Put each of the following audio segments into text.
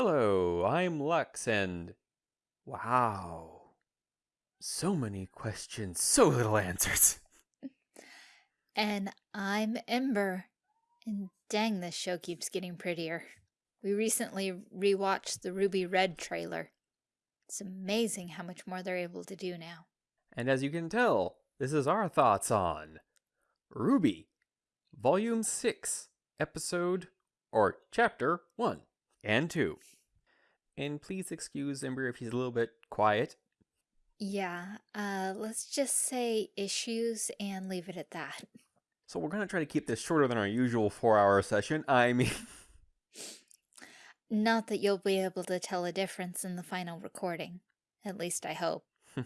Hello, I'm Lux, and wow, so many questions, so little answers. And I'm Ember. And dang, this show keeps getting prettier. We recently rewatched the RWBY Red trailer. It's amazing how much more they're able to do now. And as you can tell, this is our thoughts on RWBY, Volume 6, Episode or Chapter 1 and 2. And please excuse Ember if he's a little bit quiet. Yeah, uh, let's just say issues and leave it at that. So we're going to try to keep this shorter than our usual four hour session. I mean, Not that you'll be able to tell a difference in the final recording. At least I hope.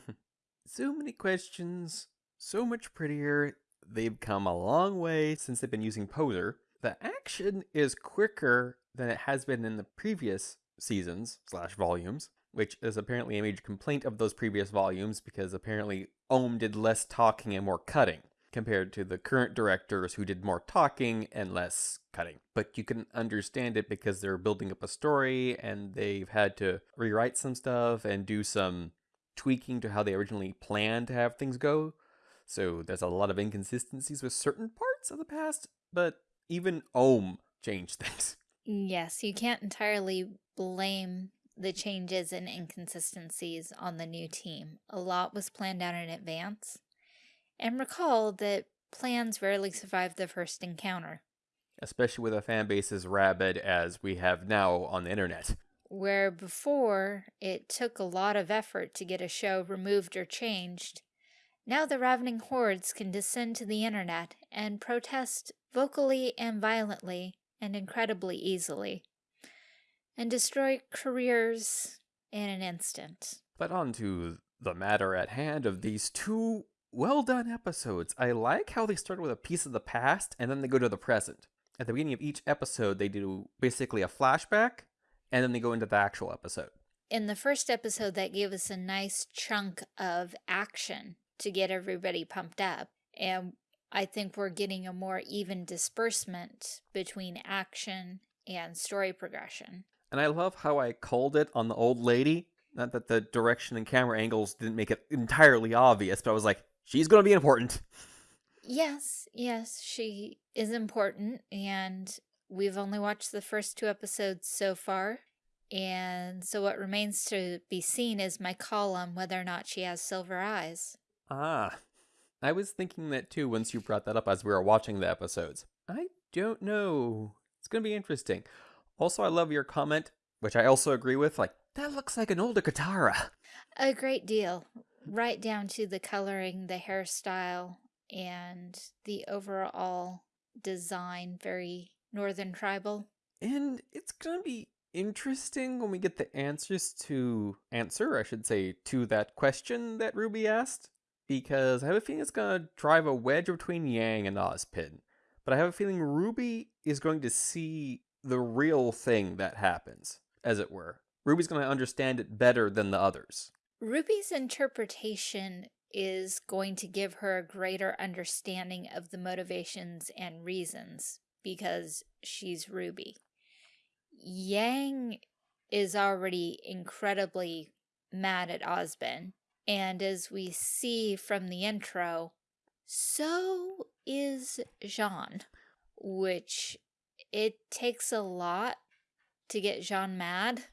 so many questions, so much prettier. They've come a long way since they've been using Poser. The action is quicker than it has been in the previous seasons slash volumes, which is apparently a major complaint of those previous volumes because apparently Oum did less talking and more cutting compared to the current directors who did more talking and less cutting. But you can understand it because they're building up a story and they've had to rewrite some stuff and do some tweaking to how they originally planned to have things go. So there's a lot of inconsistencies with certain parts of the past, but even Oum changed things. Mm, yes, you can't entirely blame the changes and inconsistencies on the new team. A lot was planned out in advance. And recall that plans rarely survive the first encounter. Especially with a fan base as rabid as we have now on the internet. Where before it took a lot of effort to get a show removed or changed, now the ravening hordes can descend to the internet and protest vocally and violently and incredibly easily, and destroy careers in an instant. But on to the matter at hand of these two well done episodes. I like how they start with a piece of the past and then they go to the present. At the beginning of each episode, they do basically a flashback and then they go into the actual episode. In the first episode, that gave us a nice chunk of action to get everybody pumped up. And I think we're getting a more even disbursement between action and story progression. And I love how I called it on the old lady. Not that the direction and camera angles didn't make it entirely obvious, but I was like, she's going to be important. Yes, yes, she is important. And we've only watched the first two episodes so far. And so what remains to be seen is my call on whether or not she has silver eyes. Ah, I was thinking that too once you brought that up as we were watching the episodes. I don't know. It's going to be interesting. Also, I love your comment, which I also agree with. Like, that looks like an older Katara. A great deal. Right down to the coloring, the hairstyle, and the overall design. Very Northern Tribal. And it's going to be interesting when we get the answers to answer, I should say, to that question that Ruby asked because I have a feeling it's going to drive a wedge between Yang and Ozpin. But I have a feeling Ruby is going to see the real thing that happens, as it were. Ruby's going to understand it better than the others. Ruby's interpretation is going to give her a greater understanding of the motivations and reasons because she's Ruby. Yang is already incredibly mad at Ozpin and as we see from the intro, so is Jaune, which it takes a lot to get Jaune mad.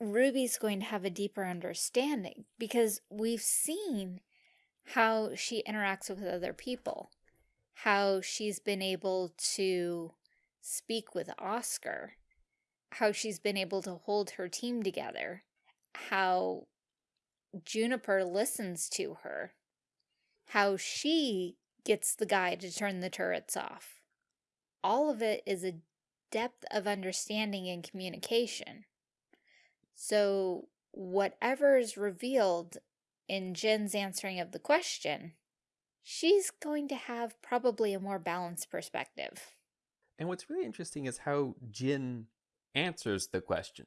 Ruby's going to have a deeper understanding because we've seen how she interacts with other people, how she's been able to speak with Oscar, how she's been able to hold her team together, how Juniper listens to her, how she gets the guy to turn the turrets off. All of it is a depth of understanding and communication. So whatever is revealed in Jinn's answering of the question, she's going to have probably a more balanced perspective. And what's really interesting is how Jin answers the question.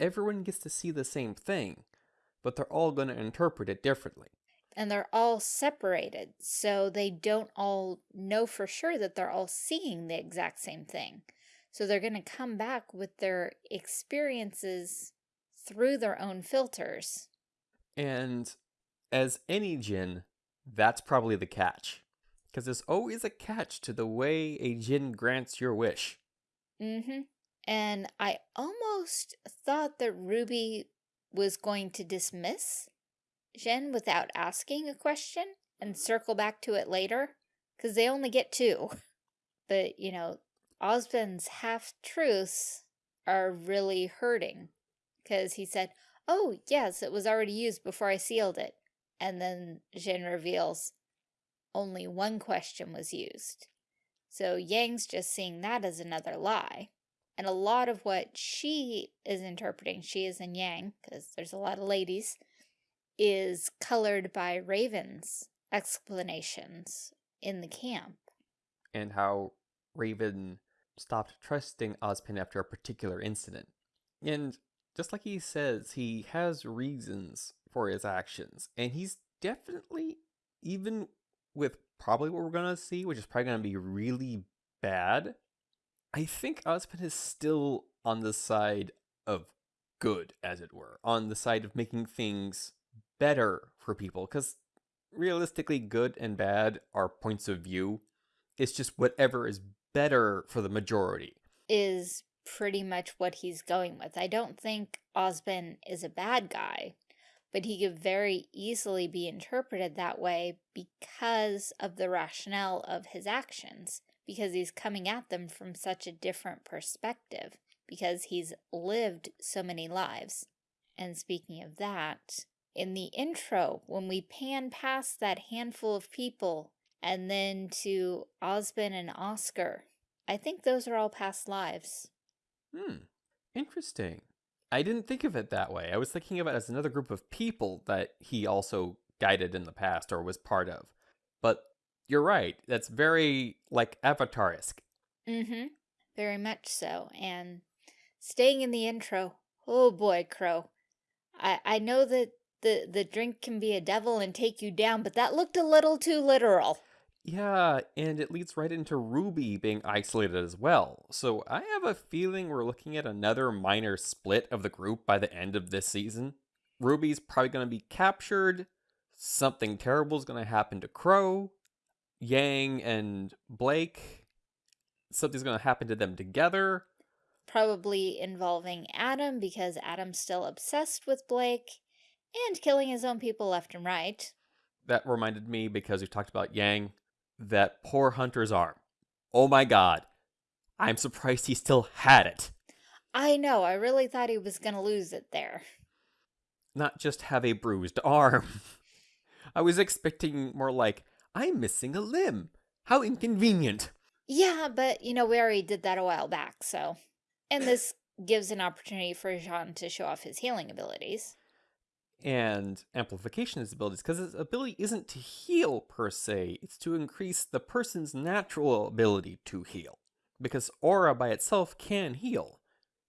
Everyone gets to see the same thing, but they're all going to interpret it differently. And they're all separated, so they don't all know for sure that they're all seeing the exact same thing. So they're going to come back with their experiences through their own filters. And as any Jinn, that's probably the catch. Because there's always a catch to the way a Jinn grants your wish. Mm-hmm. And I almost thought that Ruby was going to dismiss Jinn without asking a question and circle back to it later. Because they only get two. But, you know, Ozpin's half-truths are really hurting. Because he said, oh, yes, it was already used before I sealed it. And then Jinn reveals, only one question was used. So Yang's just seeing that as another lie. And a lot of what she is interpreting, she is in Yang, because there's a lot of ladies, is colored by Raven's explanations in the camp and how Raven stopped trusting Ozpin after a particular incident. And just like he says, he has reasons for his actions, and he's definitely, even with probably what we're gonna see, which is probably gonna be really bad, I think Ozpin is still on the side of good, as it were, on the side of making things better for people, because realistically, good and bad are points of view, it's just whatever is better for the majority. Is pretty much what he's going with. I don't think Ozpin is a bad guy, but he could very easily be interpreted that way because of the rationale of his actions, because he's coming at them from such a different perspective, because he's lived so many lives. And speaking of that, in the intro, when we pan past that handful of people and then to Ozpin and Oscar. I think those are all past lives. Hmm. Interesting. I didn't think of it that way. I was thinking of it as another group of people that he also guided in the past or was part of. But you're right. That's very, like, Avatar-esque. Mm-hmm. Very much so. And staying in the intro, oh boy, Qrow. I, I know that the, the drink can be a devil and take you down, but that looked a little too literal. Yeah, and it leads right into Ruby being isolated as well. So I have a feeling we're looking at another minor split of the group by the end of this season. Ruby's probably going to be captured. Something terrible is going to happen to Qrow. Yang and Blake. Something's going to happen to them together. Probably involving Adam because Adam's still obsessed with Blake and killing his own people left and right. That reminded me because we talked about Yang that poor Hunter's arm. Oh my god. I'm surprised he still had it. I know, I really thought he was gonna lose it there. Not just have a bruised arm. I was expecting more like, I'm missing a limb. How inconvenient. Yeah, but, you know, we already did that a while back, so... And this gives an opportunity for Jaune to show off his healing abilities and amplification of his abilities because his ability isn't to heal per se, it's to increase the person's natural ability to heal. Because aura by itself can heal.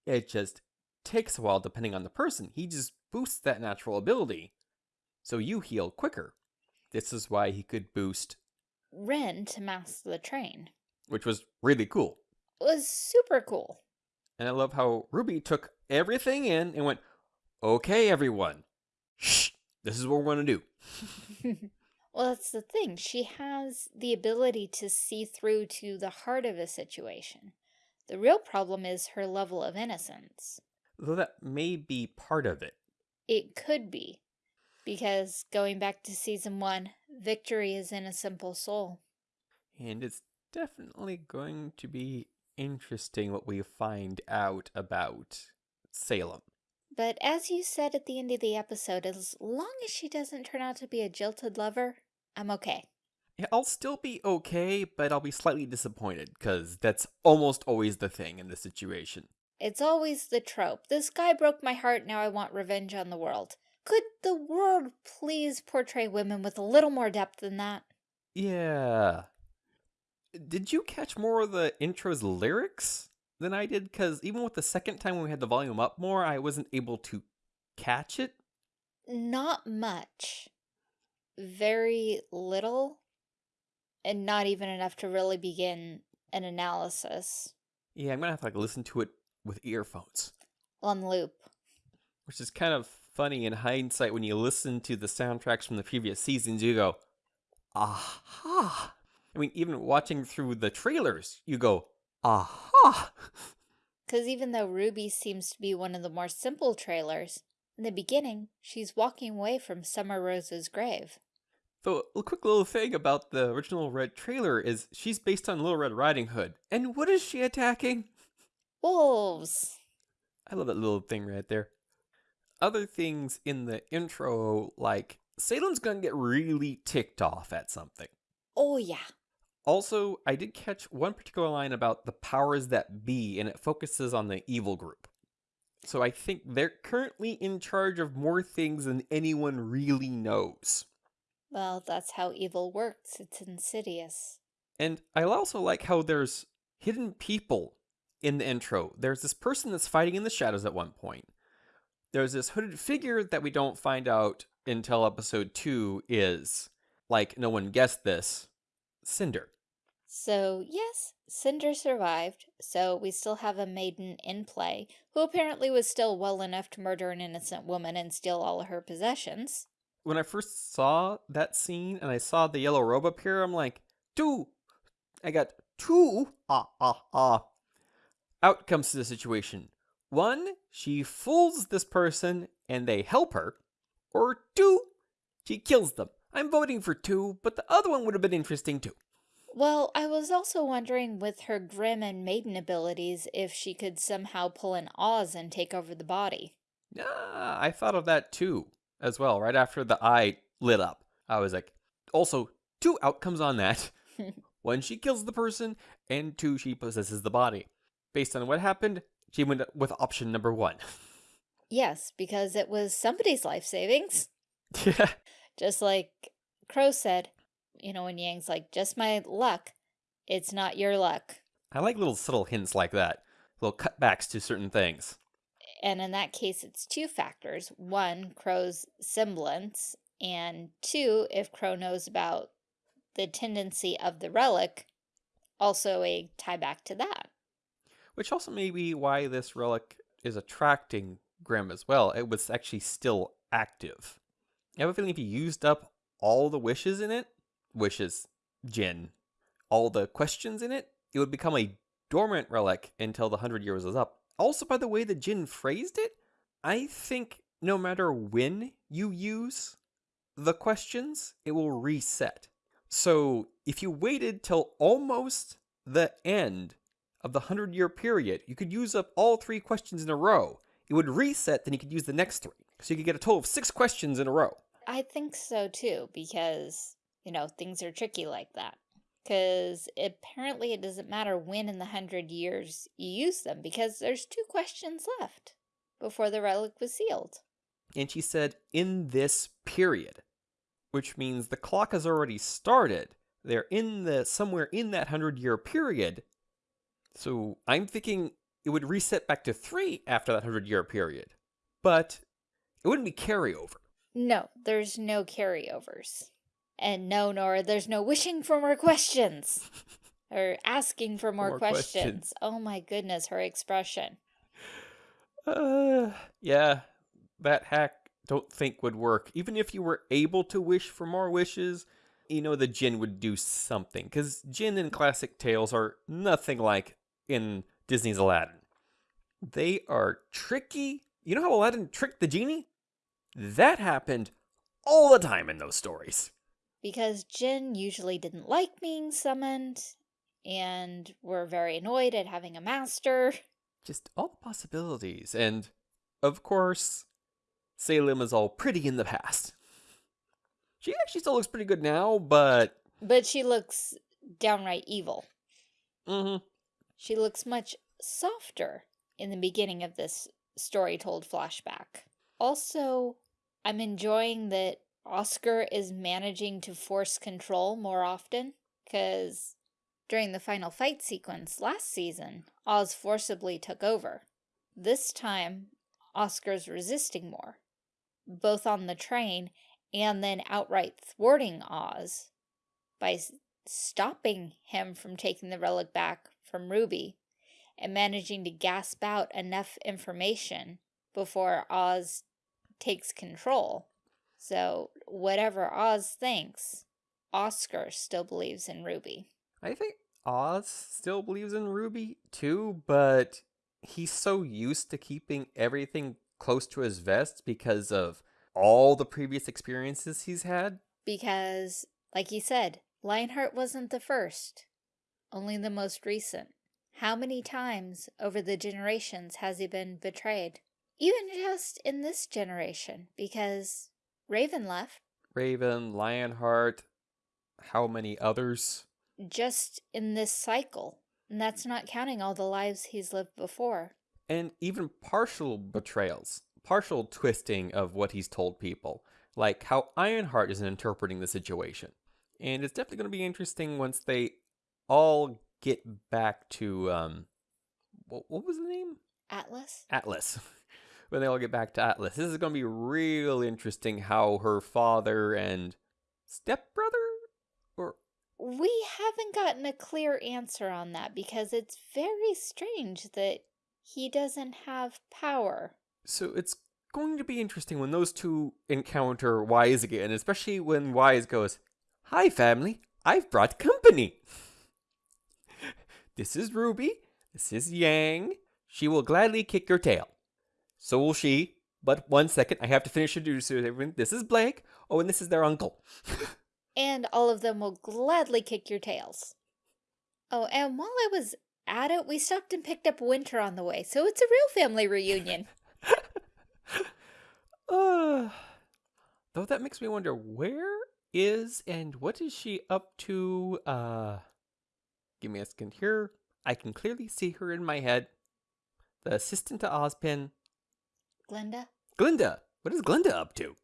It just takes a while depending on the person. He just boosts that natural ability, so you heal quicker. This is why he could boost Ren to master the train. Which was really cool. It was super cool. And I love how Ruby took everything in and went, okay, everyone, shh, this is what we're going to do. well, that's the thing. She has the ability to see through to the heart of a situation. The real problem is her level of innocence. Though that may be part of it. It could be. Because going back to season one, victory is in a simple soul. And it's definitely going to be interesting what we find out about Salem. But as you said at the end of the episode, as long as she doesn't turn out to be a jilted lover, I'm okay. Yeah, I'll still be okay, but I'll be slightly disappointed, because that's almost always the thing in this situation. It's always the trope. This guy broke my heart, now I want revenge on the world. Could the world please portray women with a little more depth than that? Yeah. Did you catch more of the intro's lyrics? than I did because even with the second time when we had the volume up more, I wasn't able to catch it. Not much. Very little. And not even enough to really begin an analysis. Yeah, I'm gonna have to like listen to it with earphones, On loop. which is kind of funny in hindsight when you listen to the soundtracks from the previous seasons. You go, aha! I mean, even watching through the trailers, you go, aha! Because even though Ruby seems to be one of the more simple trailers, in the beginning, she's walking away from Summer Rose's grave. Though a quick little thing about the original Red trailer is she's based on Little Red Riding Hood, and what is she attacking? Wolves! I love that little thing right there. Other things in the intro, like Salem's gonna get really ticked off at something. Oh, yeah. Also, I did catch one particular line about the powers that be, and it focuses on the evil group. So I think they're currently in charge of more things than anyone really knows. Well, that's how evil works. It's insidious. And I also like how there's hidden people in the intro. There's this person that's fighting in the shadows at one point. There's this hooded figure that we don't find out until episode 2 is, like no one guessed this, Cinder. So, yes, Cinder survived, so we still have a maiden in play, who apparently was still well enough to murder an innocent woman and steal all of her possessions. When I first saw that scene and I saw the yellow robe appear, I'm like, two. I got two. Ah, ah, ah. Outcomes to the situation. One, she fools this person and they help her. Or two, she kills them. I'm voting for two, but the other one would have been interesting too. Well, I was also wondering with her Grimm and Maiden abilities if she could somehow pull an Oz and take over the body. Yeah, I thought of that too, as well. Right after the eye lit up, I was like, also, two outcomes on that. One, she kills the person, and two, she possesses the body. Based on what happened, she went with option number one. Yes, because it was somebody's life savings. yeah. Just like Qrow said, you know, when Yang's like, just my luck, it's not your luck. I like little subtle hints like that, little cutbacks to certain things. And in that case, it's two factors. One, Qrow's semblance, and two, if Crow knows about the tendency of the relic, also a tie back to that. Which also may be why this relic is attracting Grimm as well. It was actually still active. I have a feeling if you used up all the wishes in it, wishes, Jinn, all the questions in it, it would become a dormant relic until the hundred years was up. Also, by the way the Jinn phrased it, I think no matter when you use the questions, it will reset. So if you waited till almost the end of the hundred year period, you could use up all three questions in a row. It would reset, then you could use the next three. So you could get a total of six questions in a row. I think so too, because, you know, things are tricky like that. Because apparently it doesn't matter when in the hundred years you use them, because there's two questions left before the relic was sealed. And she said, in this period, which means the clock has already started. They're in the somewhere in that hundred year period. So I'm thinking it would reset back to three after that hundred year period. But it wouldn't be carryover. No, there's no carryovers. And no, Nora, there's no wishing for more questions. or asking for more, more questions. questions. Oh my goodness, her expression. Uh, yeah, that hack don't think would work. Even if you were able to wish for more wishes, you know the Jinn would do something. Because Jinn in classic tales are nothing like in Disney's Aladdin. They are tricky. You know how Aladdin tricked the genie? That happened all the time in those stories. Because Jinn usually didn't like being summoned and were very annoyed at having a master. Just all the possibilities. And, of course, Salem is all pretty in the past. She actually still looks pretty good now, but. But she looks downright evil. Mm-hmm. She looks much softer in the beginning of this story told flashback. Also, I'm enjoying that Oscar is managing to force control more often, because during the final fight sequence last season, Oz forcibly took over. This time, Oscar's resisting more, both on the train and then outright thwarting Oz by stopping him from taking the relic back from Ruby and managing to gasp out enough information before Oz takes control. So, whatever Oz thinks, Oscar still believes in Ruby. I think Oz still believes in Ruby too, but he's so used to keeping everything close to his vest because of all the previous experiences he's had. Because, like he said, Lionheart wasn't the first, only the most recent. How many times over the generations has he been betrayed? Even just in this generation, because Raven left. Raven, Lionheart, how many others? Just in this cycle. And that's not counting all the lives he's lived before. And even partial betrayals, partial twisting of what he's told people, like how Ironheart is interpreting the situation. And it's definitely going to be interesting once they all get back to, um, what, what was the name? Atlas? Atlas. when they all get back to Atlas. This is going to be real interesting how her father and stepbrother or we haven't gotten a clear answer on that because it's very strange that he doesn't have power. So it's going to be interesting when those two encounter Weiss again, especially when Weiss goes, Hi, family, I've brought company. this is Ruby. This is Yang. She will gladly kick your tail. So will she. But one second, I have to finish introducing everyone. This is Blake. Oh, and this is their uncle. and all of them will gladly kick your tails. Oh, and while I was at it, we stopped and picked up Winter on the way, so it's a real family reunion. uh, though that makes me wonder where is and what is she up to? Uh, give me a second here. I can clearly see her in my head. The assistant to Ozpin. Glynda? Glynda. What is Glynda up to?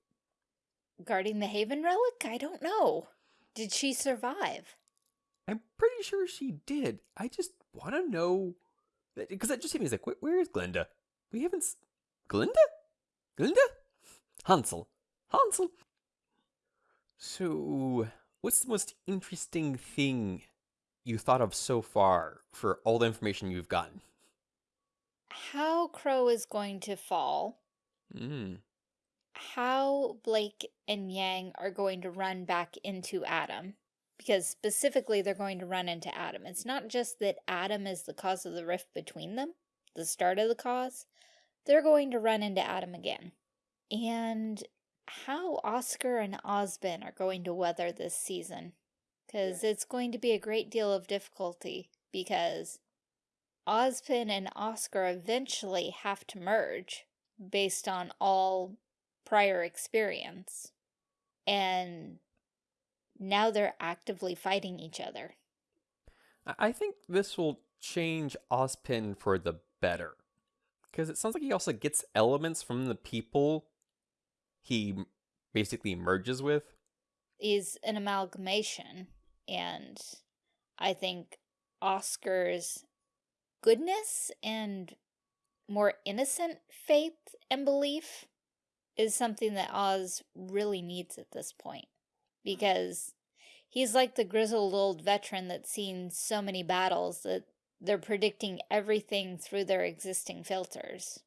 Guarding the Haven relic? I don't know. Did she survive? I'm pretty sure she did. I just want to know because that just hit me as like, where is Glynda? We haven't. S- Glynda? Glynda? Hansel. Hansel. So, what's the most interesting thing you thought of so far for all the information you've gotten? How Qrow is going to fall. Hmm how Blake and Yang are going to run back into Adam. Because specifically, they're going to run into Adam. It's not just that Adam is the cause of the rift between them, the start of the cause. They're going to run into Adam again. And how Oscar and Ozpin are going to weather this season. Because it's going to be a great deal of difficulty. Because Ozpin and Oscar eventually have to merge based on all prior experience. And now they're actively fighting each other. I think this will change Ozpin for the better. Because it sounds like he also gets elements from the people he basically merges with. Is an amalgamation. And I think Oscar's goodness and more innocent faith and belief is something that Oz really needs at this point. Because he's like the grizzled old veteran that's seen so many battles that they're predicting everything through their existing filters.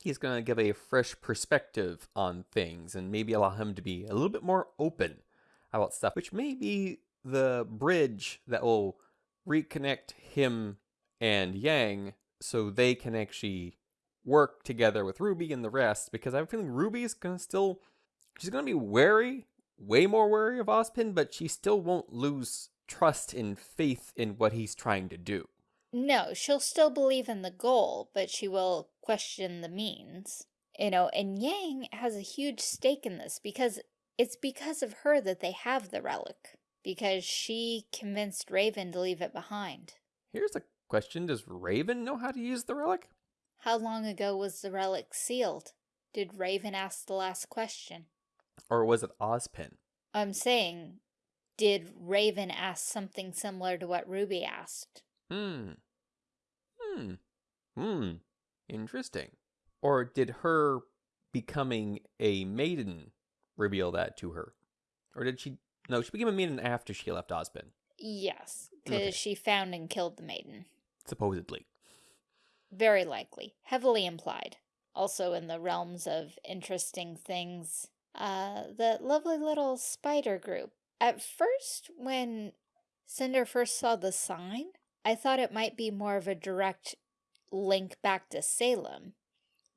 He's going to give a fresh perspective on things and maybe allow him to be a little bit more open about stuff, which may be the bridge that will reconnect him and Yang so they can actually work together with Ruby and the rest because I have a feeling Ruby's gonna still she's gonna be wary, way more wary of Ozpin, but she still won't lose trust and faith in what he's trying to do. No, she'll still believe in the goal, but she will question the means. You know, and Yang has a huge stake in this because it's because of her that they have the relic. Because she convinced Raven to leave it behind. Here's a question. Does Raven know how to use the relic? How long ago was the relic sealed? Did Raven ask the last question? Or was it Ozpin? I'm saying, did Raven ask something similar to what Ruby asked? Hmm. Hmm. Hmm. Interesting. Or did her becoming a maiden reveal that to her? Or did she... No, she became a maiden after she left Ozpin. Yes, because okay. she found and killed the maiden. Supposedly. Very likely. Heavily implied. Also in the realms of interesting things. Uh, the lovely little spider group. At first, when Cinder first saw the sign, I thought it might be more of a direct link back to Salem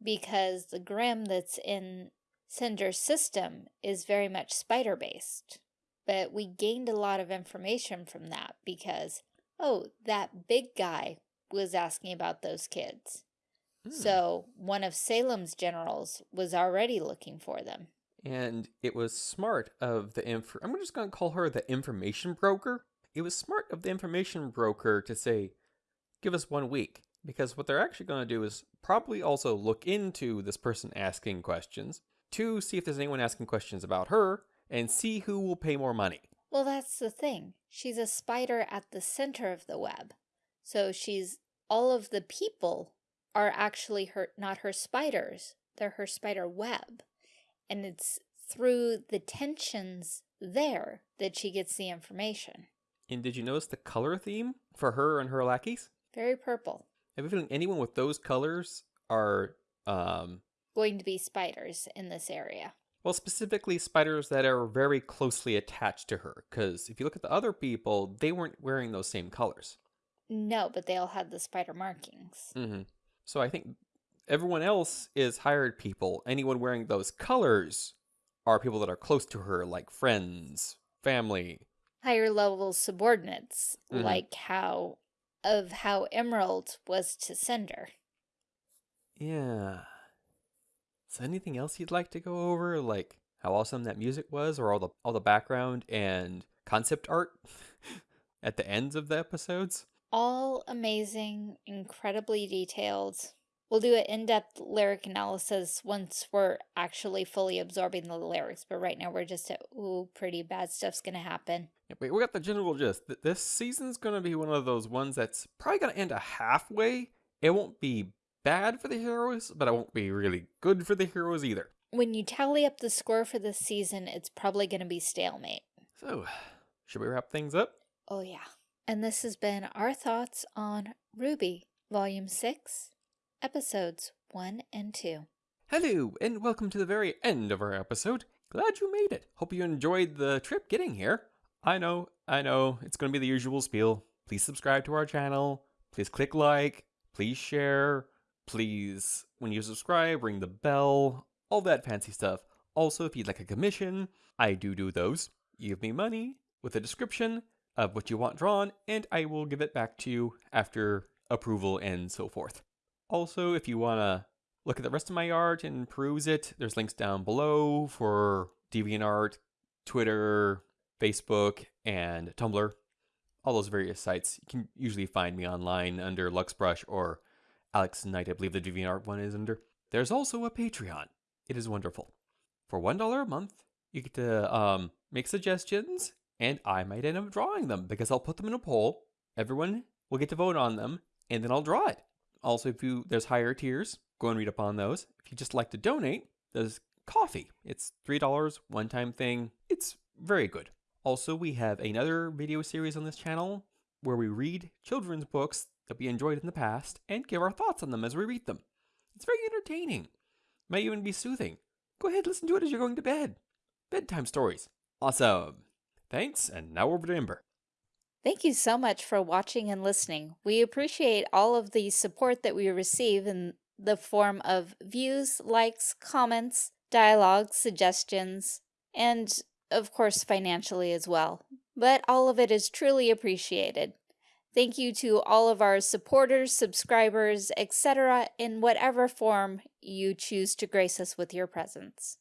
because the Grimm that's in Cinder's system is very much spider-based. But we gained a lot of information from that because, oh, that big guy was asking about those kids. Hmm. So one of Salem's generals was already looking for them. And it was smart of the inf I'm just going to call her the information broker. It was smart of the information broker to say, give us one week. Because what they're actually going to do is probably also look into this person asking questions to see if there's anyone asking questions about her and see who will pay more money. Well, that's the thing. She's a spider at the center of the web. So she's all of the people are actually her not her spiders. They're her spider web. And it's through the tensions there that she gets the information. And did you notice the color theme for her and her lackeys? Very purple. I have a feeling anyone with those colors are um, going to be spiders in this area. Well, specifically spiders that are very closely attached to her, because if you look at the other people, they weren't wearing those same colors. No, but they all had the spider markings. Mm -hmm. So I think everyone else is hired people. Anyone wearing those colors are people that are close to her, like friends, family. Higher level subordinates, mm -hmm. like how of how Emerald was to Cinder. Yeah. So anything else you'd like to go over? Like how awesome that music was or all the all the background and concept art at the ends of the episodes? All amazing, incredibly detailed. We'll do an in-depth lyric analysis once we're actually fully absorbing the lyrics, but right now we're just at, ooh, pretty bad stuff's gonna happen. Yeah, we got the general gist. This season's gonna be one of those ones that's probably gonna end a halfway. It won't be bad for the heroes, but it won't be really good for the heroes either. When you tally up the score for this season, it's probably gonna be stalemate. So, should we wrap things up? Oh yeah. And this has been our thoughts on RWBY, Volume 6, episodes 1 and 2. Hello, and welcome to the very end of our episode. Glad you made it. Hope you enjoyed the trip getting here. I know, I know, it's going to be the usual spiel. Please subscribe to our channel. Please click like. Please share. Please, when you subscribe, ring the bell. All that fancy stuff. Also, if you'd like a commission, I do do those. Give me money with a description of what you want drawn, and I will give it back to you after approval and so forth. Also, if you want to look at the rest of my art and peruse it, there's links down below for DeviantArt, Twitter, Facebook, and Tumblr. All those various sites. You can usually find me online under Luxbrush or Alex Knight, I believe the DeviantArt one is under. There's also a Patreon. It is wonderful. For $1 a month, you get to um, make suggestions, and I might end up drawing them because I'll put them in a poll. Everyone will get to vote on them, and then I'll draw it. Also, if you there's higher tiers, go and read up on those. If you just like to donate, there's Ko-fi. It's $3, one-time thing. It's very good. Also, we have another video series on this channel where we read children's books that we enjoyed in the past and give our thoughts on them as we read them. It's very entertaining. May even be soothing. Go ahead, listen to it as you're going to bed. Bedtime stories. Awesome. Thanks, and now over to Ember. Thank you so much for watching and listening. We appreciate all of the support that we receive in the form of views, likes, comments, dialogue, suggestions, and of course financially as well. But all of it is truly appreciated. Thank you to all of our supporters, subscribers, etc. in whatever form you choose to grace us with your presence.